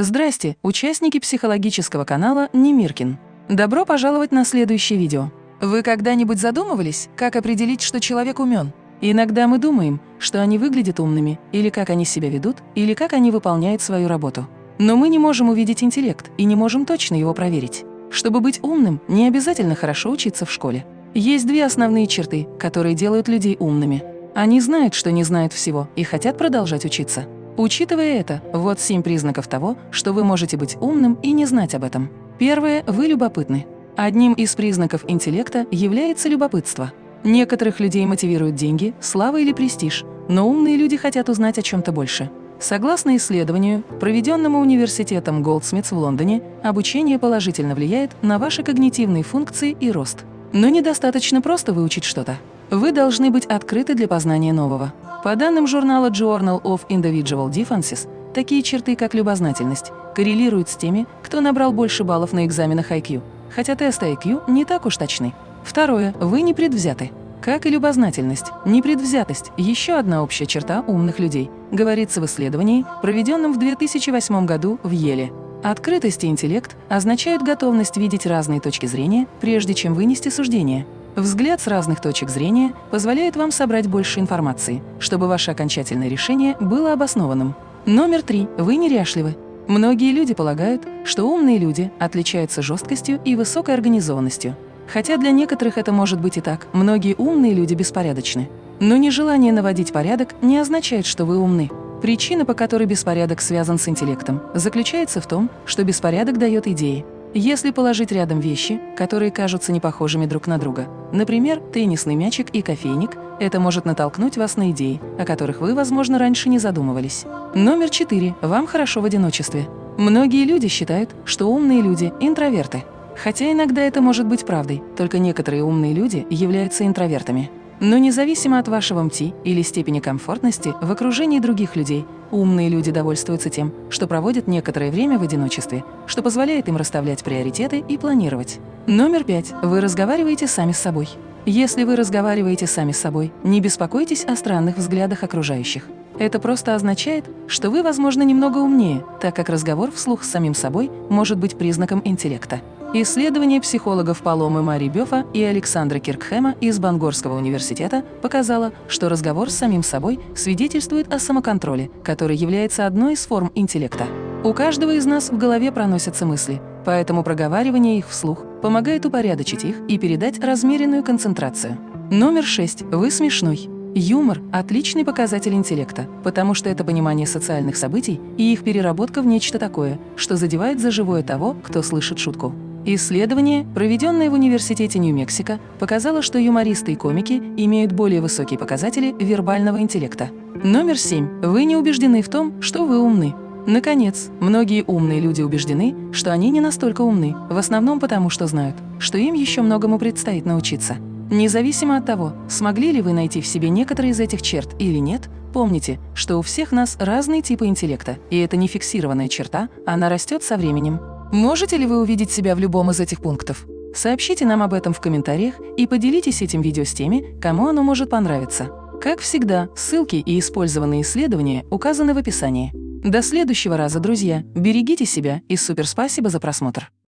Здрасте, участники психологического канала Немиркин. Добро пожаловать на следующее видео. Вы когда-нибудь задумывались, как определить, что человек умен? Иногда мы думаем, что они выглядят умными, или как они себя ведут, или как они выполняют свою работу. Но мы не можем увидеть интеллект и не можем точно его проверить. Чтобы быть умным, не обязательно хорошо учиться в школе. Есть две основные черты, которые делают людей умными. Они знают, что не знают всего, и хотят продолжать учиться. Учитывая это, вот семь признаков того, что вы можете быть умным и не знать об этом. Первое – вы любопытны. Одним из признаков интеллекта является любопытство. Некоторых людей мотивируют деньги, слава или престиж, но умные люди хотят узнать о чем-то больше. Согласно исследованию, проведенному университетом Голдсмитс в Лондоне, обучение положительно влияет на ваши когнитивные функции и рост. Но недостаточно просто выучить что-то. Вы должны быть открыты для познания нового. По данным журнала Journal of Individual Differences, такие черты, как любознательность, коррелируют с теми, кто набрал больше баллов на экзаменах IQ, хотя тесты IQ не так уж точны. Второе. Вы не предвзяты. Как и любознательность, непредвзятость – еще одна общая черта умных людей, говорится в исследовании, проведенном в 2008 году в Еле. Открытость и интеллект означают готовность видеть разные точки зрения, прежде чем вынести суждение. Взгляд с разных точек зрения позволяет вам собрать больше информации, чтобы ваше окончательное решение было обоснованным. Номер три. Вы неряшливы. Многие люди полагают, что умные люди отличаются жесткостью и высокой организованностью. Хотя для некоторых это может быть и так, многие умные люди беспорядочны. Но нежелание наводить порядок не означает, что вы умны. Причина, по которой беспорядок связан с интеллектом, заключается в том, что беспорядок дает идеи, если положить рядом вещи, которые кажутся непохожими друг на друга, например, теннисный мячик и кофейник, это может натолкнуть вас на идеи, о которых вы, возможно, раньше не задумывались. Номер четыре. Вам хорошо в одиночестве. Многие люди считают, что умные люди – интроверты. Хотя иногда это может быть правдой, только некоторые умные люди являются интровертами. Но независимо от вашего МТИ или степени комфортности в окружении других людей, умные люди довольствуются тем, что проводят некоторое время в одиночестве, что позволяет им расставлять приоритеты и планировать. Номер пять. Вы разговариваете сами с собой. Если вы разговариваете сами с собой, не беспокойтесь о странных взглядах окружающих. Это просто означает, что вы, возможно, немного умнее, так как разговор вслух с самим собой может быть признаком интеллекта. Исследование психологов Паломы Мари Бёфа и Александра Киркхема из Бангорского университета показало, что разговор с самим собой свидетельствует о самоконтроле, который является одной из форм интеллекта. У каждого из нас в голове проносятся мысли, поэтому проговаривание их вслух помогает упорядочить их и передать размеренную концентрацию. Номер шесть. Вы смешной. Юмор – отличный показатель интеллекта, потому что это понимание социальных событий и их переработка в нечто такое, что задевает за живое того, кто слышит шутку. Исследование, проведенное в Университете Нью-Мексико, показало, что юмористы и комики имеют более высокие показатели вербального интеллекта. Номер семь. Вы не убеждены в том, что вы умны. Наконец, многие умные люди убеждены, что они не настолько умны, в основном потому, что знают, что им еще многому предстоит научиться. Независимо от того, смогли ли вы найти в себе некоторые из этих черт или нет, помните, что у всех нас разные типы интеллекта, и это не фиксированная черта, она растет со временем. Можете ли вы увидеть себя в любом из этих пунктов? Сообщите нам об этом в комментариях и поделитесь этим видео с теми, кому оно может понравиться. Как всегда, ссылки и использованные исследования указаны в описании. До следующего раза, друзья! Берегите себя и супер спасибо за просмотр!